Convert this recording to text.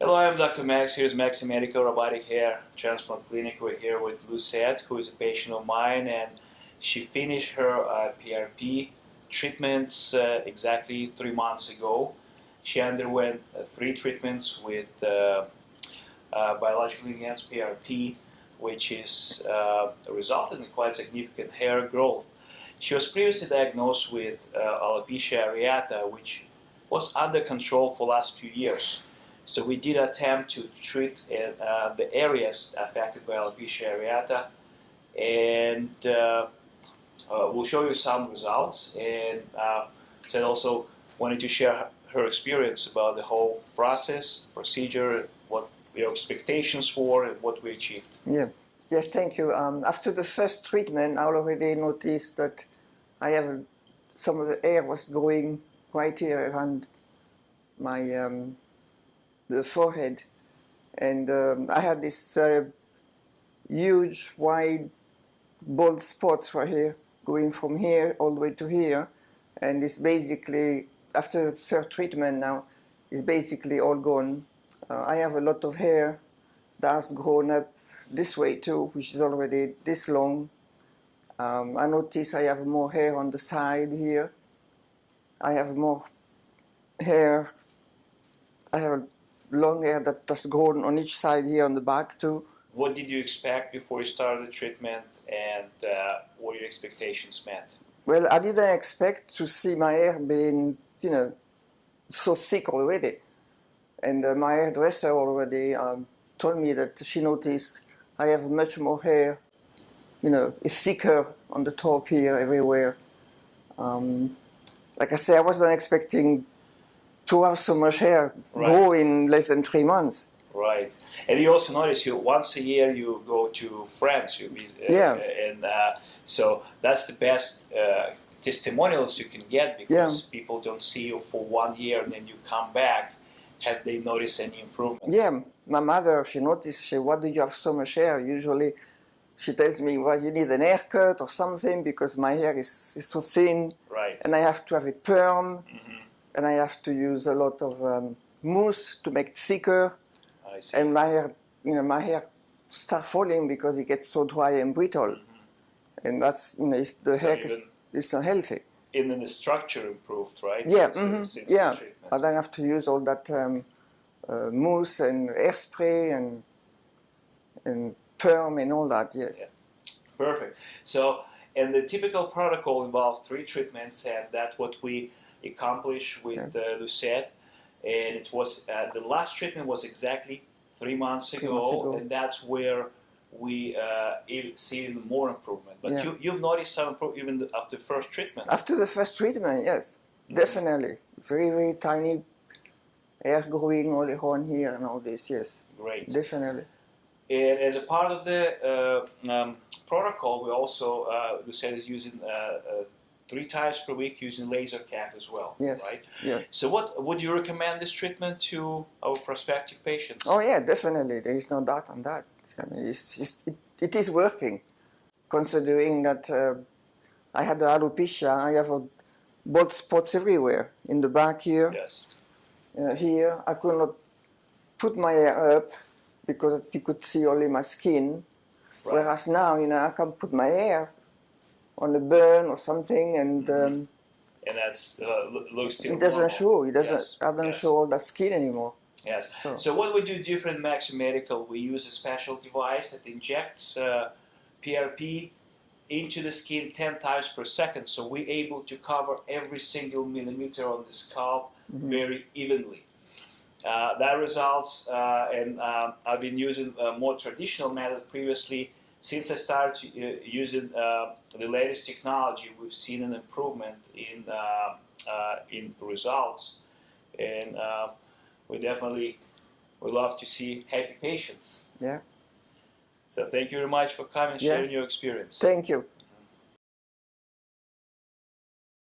Hello, I'm Dr. Max. Here's Maxi Medical Robotic Hair Transplant Clinic. We're here with Lucette, who is a patient of mine, and she finished her uh, PRP treatments uh, exactly three months ago. She underwent uh, three treatments with uh, uh, biologically enhanced PRP, which is uh, resulted in quite significant hair growth. She was previously diagnosed with alopecia areata, which was under control for the last few years. So we did attempt to treat uh, the areas affected by alopecia areata, and uh, uh, we'll show you some results. And uh, Ted also wanted to share her experience about the whole process, procedure, what your expectations were, and what we achieved. Yeah. Yes, thank you. Um, after the first treatment, I already noticed that I have some of the hair was growing right here around my um, the forehead, and um, I had this uh, huge, wide, bald spots right here, going from here all the way to here, and it's basically after the third treatment now, it's basically all gone. Uh, I have a lot of hair that has grown up this way too, which is already this long. Um, I notice I have more hair on the side here. I have more hair. I have long hair that has grown on each side here on the back too. What did you expect before you started the treatment, and uh, were your expectations met? Well, I didn't expect to see my hair being, you know, so thick already. And uh, my hairdresser already um, told me that she noticed I have much more hair, you know, it's thicker on the top here, everywhere. Um, like I say, I wasn't expecting to have so much hair right. grow in less than three months. Right, and you also notice you once a year you go to France. You uh, yeah, and uh, so that's the best uh, testimonials you can get because yeah. people don't see you for one year and then you come back. Have they noticed any improvement? Yeah, my mother she noticed. She, why do you have so much hair? Usually, she tells me, well, you need an haircut or something because my hair is, is so thin, right. and I have to have it perm. Mm -hmm and I have to use a lot of um, mousse to make it thicker. And my hair, you know, my hair start falling because it gets so dry and brittle. Mm -hmm. And that's, you know, the so hair is, is unhealthy. And then the structure improved, right? Yeah, since, mm -hmm. since yeah. But I have to use all that um, uh, mousse and hairspray and and perm and all that, yes. Yeah. Perfect. So, and the typical protocol involves three treatments, and that's what we accomplished with uh, Lucette. And it was uh, the last treatment was exactly three months ago, months ago. and that's where we uh, see even more improvement. But yeah. you, have noticed some improvement even after the first treatment. After the first treatment, yes, mm -hmm. definitely. Very, very tiny hair growing all around here and all this, yes. Great. Definitely. And as a part of the uh, um, protocol, we also, uh, Lucette is using uh, uh three times per week using laser cap as well, yes. right? Yeah. So what would you recommend this treatment to our prospective patients? Oh yeah, definitely. There is no doubt on that. I mean, it's, it's, it, it is working, considering that uh, I had the alopecia. I have a bald spots everywhere in the back here. Yes. Uh, here, I could not put my hair up because you could see only my skin. Right. Whereas now, you know, I can put my hair on a burn or something, and mm-hmm. um, and that's uh, looks It doesn't normal. show. It doesn't. Yes. doesn't yes. show all that skin anymore. Yes. So. so what we do different Maxi Medical, we use a special device that injects uh, PRP into the skin 10 times per second. So we're able to cover every single millimeter on the scalp mm -hmm. very evenly. Uh, that results, uh, and um, I've been using a more traditional method previously, since I started uh, using uh, the latest technology, we've seen an improvement in uh, uh in results, and uh, we definitely would love to see happy patients. Yeah. So thank you very much for coming and yeah. sharing your experience. Thank you.